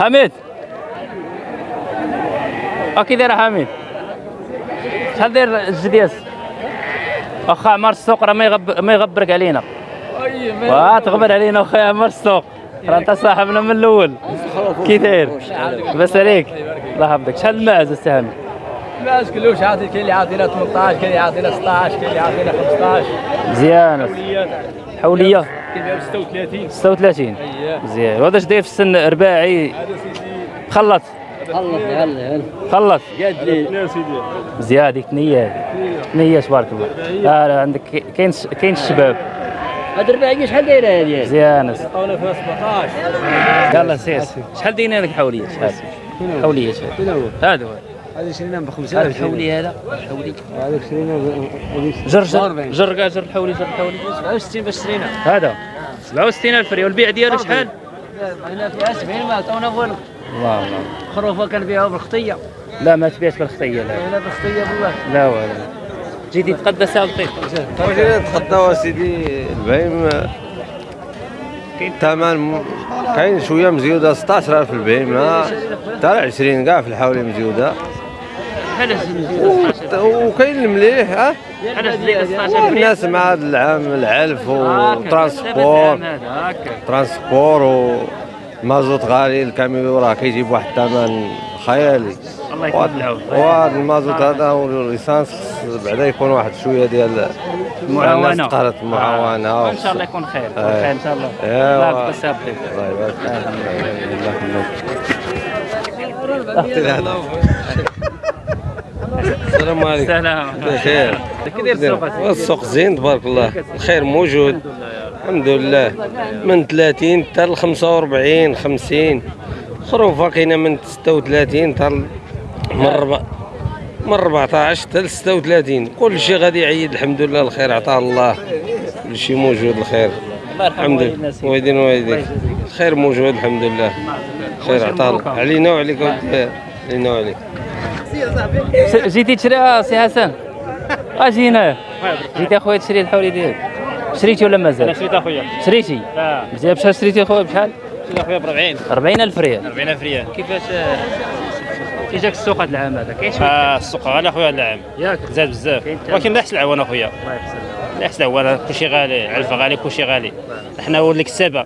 حميد. اكي داير حميد. شحال داير الجدياس؟ اخا عمر السوق راه ما يغب ما يغبرك علينا. واه تغبر علينا اخويا عمر السوق. راه أنت صاحبنا من الأول. كي داير؟ لاباس عليك. الله يحفظك. شحال الماعز السي حميد؟ الناس كلوش عاطي كاين اللي عاطينا 18 كاين اللي عاطينا 16 كاين اللي عاطينا 15 مزيان. حولية. كاين 36 36 اييه مزيان وهذا اش داير في السن رباعي هذا سيدي. خلط خلص يلا خلط قاد لي. مزيان هذيك نية نية تبارك الله. لا عندك كاين كاين الشباب؟ هاد الرباعية شحال دايرة هادي مزيان عطاونا فيها 17 يلا سير شحال دايرين هذيك حولية؟ شحال؟ حولية شحال؟ هذا هو. هذا شرينا ب هذا 5000 الحولي هذا. الحولي هذا شرينا جر جر جر كاع جر الحولي جر الحولي 67 باش شرينا. هذا 67000 ريال. والبيع ديالو شحال؟ هنا فيها 70 ما عطاونا فولو الله الله. خروفة كنبيعها بالخطية. لا ما تبيعش بالخطية لا. هنا بالخطية بالله لا والله جيتي تقدى سالطي واش تقداو سيدي البهيم الثمن كاين شوية مزيودة 16000 في البهيمة. حتى 20 كاع في الحوالي مزيودة. بحال وكاين المليح ها؟ بحال زيد 16000 الناس مع هذا العام العلف و transport. transport ومازوت غالي الكاميو راه كيجيب واحد الثمن. خيالي. الله يكون العون وهذا المازوت هذا وال essence بعدا يكون واحد شوية ديال المعاونة. الناس تقهرت المعاونه إن شاء الله يكون خير آه. خير إن شاء الله. الله يبقى سابقين الله يبارك. السلام عليكم. سلام بخير. كي داير السوق؟ السوق زين تبارك الله. الخير موجود. الحمد لله. من 30 حتى ل 45 50 خروفه كاينة من 36 حتى ل- من ربع من 14 حتى ل 36 كل شيء غادي يعيد. الحمد لله الخير. عطاه الله. كل شيء موجود. الخير. الحمد لله. ويدين والديك الخير موجود. الحمد لله. خير عطاه الله. علينا وعليك. علينا وعليك. جيتي تشريها سي حسن؟ أجي هنايا جيتي أخويا تشري الحولي ديالك. شريتي ولا مازال؟ شريت أخويا. شريتي؟ آه. مزيان بشحال شريتي أخويا؟ بشحال؟ شريت أخويا ب 40 40000 ريال. 40000 ريال. كيفاش كي جاك السوق هذا العام هذا؟ كاين شوية آه السوق غالي أخويا هذا العام. ياك. زاد بزاف. ولكن لا يحسن العوان أخويا. الله يحسن لا يحسن العوان. كلشي غالي علف غالي كلشي غالي. إحنا هو اللي كسابه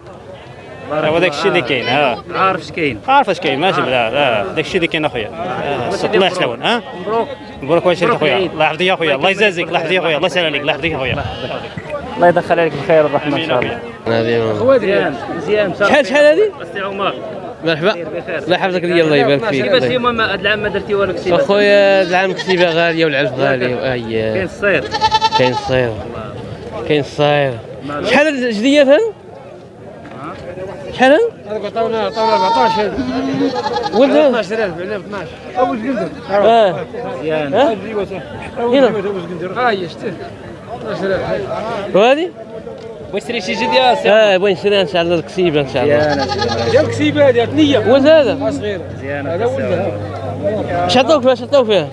هو داك الشيء اللي كاين آه. عارف اش كاين. عارف اش كاين ماشي بلا لا داك الشيء اللي كاين أخويا. آه، الله يحسن العوان ها مبروك. مبروك واش شريت مبروك أخويا. الله يحفظك يا أخويا؟ الله يجازيك الله يحفظك يا أخويا؟ الله يسهل عليك الله يحفظك يا اخويا الله يدخل عليك الخير والرحمة. ان شاء الله مزيان مزيان شحال شحال هادي؟ السي عمر. مرحبا. الله يحفظك لي الله يبارك فيك. كيفاش اليوم ما- هذا العام ما درتي والو كتيبه أخويا العام كتيبه غالية والعلف غالي كاين اي الصير كاين الصير كاين الصير شحال الجديات هذا؟ شحال هذا؟ هذاك عطاونا عطاونا 14 ولد هذا؟ 12000 بعنا ب 12 اول قندر آه مزيان ها؟ هنا ها هي شتي 12000 وهذه؟ بغيت تشري شي جديد يا سي آه بغي نشريها إن شاء الله الكسيبه إن شاء الله مزيان ديال كسيبه هذه ثنيه ولد هذا؟ صغيرة مزيان هذا ولدها اش عطوك فيها؟ اش عطوك فيها؟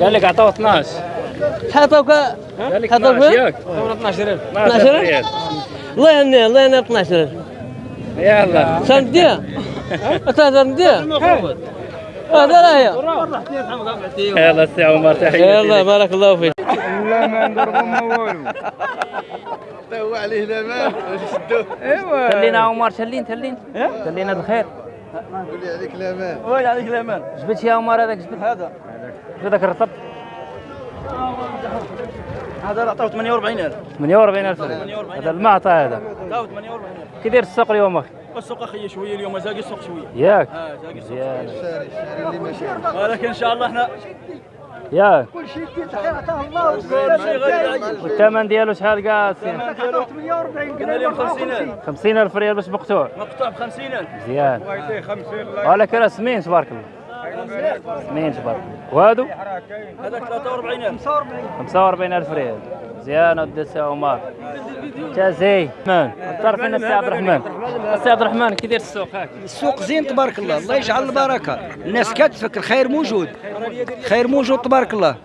قال لك عطاو 12 شحال عطوك؟ قال لك عطاوك 12 فيها؟ ياك عطاونا 12000 12 ريال الله يهنيها الله يهنيها 12 يلا. شحال نديها؟ تهدر نديها؟ هذا راه هي يلا السي عمر تحية يلا بارك الله فيك. تلينا عمر تلين تلين تلين هذا الخير وين عليك الأمان. جبت يا عمر هذاك جبت. هذا. جبت هذاك الرطب. هذا عطاو 48000 48000 ريال هذا المعطى هذا. عطاو 48000 كي داير السوق اليوم؟ أخي السوق أخي شوية اليوم زاقي السوق شوية. ياك. آه زاقي السوق مزيان ولكن إن شاء الله إحنا ياك. كل شيء عطاه الله. والثمن ديالو شحال كاع سي 48 قلنا لهم 50000 50000 ريال باش مقطوع. مقطوع ب 50000 مزيان. ولكن راه سمين تبارك الله. تبارك الله وهادو هذاك 43000 45000 ريال مزيان ودي السي عمر جازي من تعرفين السي عبد الرحمن السي عبد الرحمن كي داير السوق هاك السوق زين تبارك الله الله يجعل البركه الناس كتفك الخير موجود خير موجود تبارك الله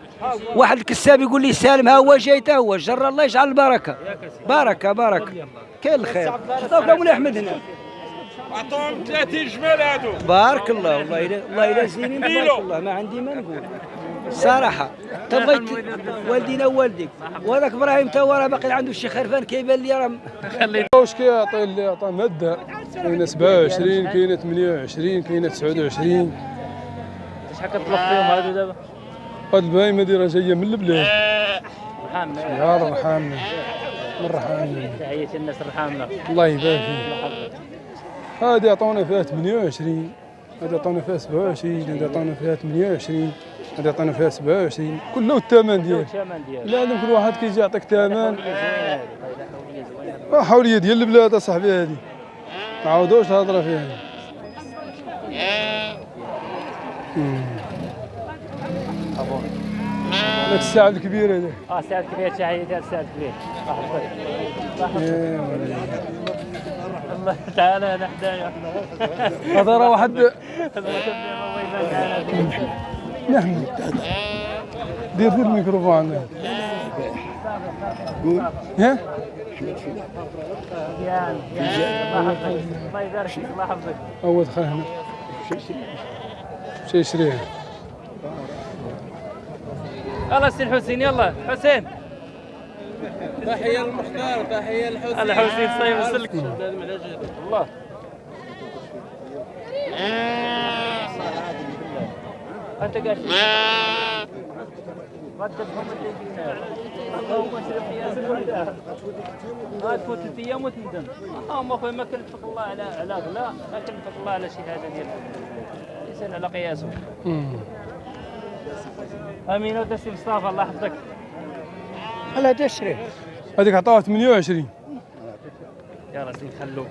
واحد الكساب يقول لي سالم ها هو جاي تا هو جر الله يجعل البركه بركه بركه كاين الخير عطاوك مولاي احمد هنا عطوهم 30 جمال هادو. بارك الله والله إلا والله إلا زينين تبارك الله ما عندي ما نقول. الصراحة تبغيت والدينا ووالديك. وهذاك إبراهيم هو راه باقي عنده شي خرفان كيبان لي راه واش كيعطي اللي عطى مده كاينة 27 كاينة 28 كاينة 29 شحال كتطلق فيهم هادو دابا؟ هاد البهايم هادي راه جاية من البلاد. رحامنا يا رحمنا من رحمنا تحياتي الناس الرحامنا الله يبارك فيك. هادي عطونا فيها 28 هادي عطونا فيها 27 هادي عطونا فيها 28 هادي عطونا فيها 27 كله الثمن ديالو. لازم كل واحد كيجي يعطيك ثمن. حوليه ديال البلاد أصاحبي هادي ما عاودوش الهضرة فيها. هذاك الساعة الكبيرة هذاك. آه سعد كبير تحياتي هذا سعد كبير الله تعالى هنا حدايا. هذا راه واحد نعم دير دير الميكروفون عندك ها يا الله يبارك فيك الله يحفظك هو دخل هنا شي يشريه يلا سي الحسين يلا. حسين. تحية للمختار تحية للحسين. الحسين صايب السلك الله. أنت قاعد غدتهم اللهم اشرف يا سيدي ما تفوت ثلاث أيام وتندم. اللهم اخويا ما كلفك الله على على غلا ما كلفك الله على شي حاجة ديال الانسان على قياسه. آمين. ودسي مصطفى الله يحفظك. على تشري هذيك عطاوها 28 يا راسي خلوه.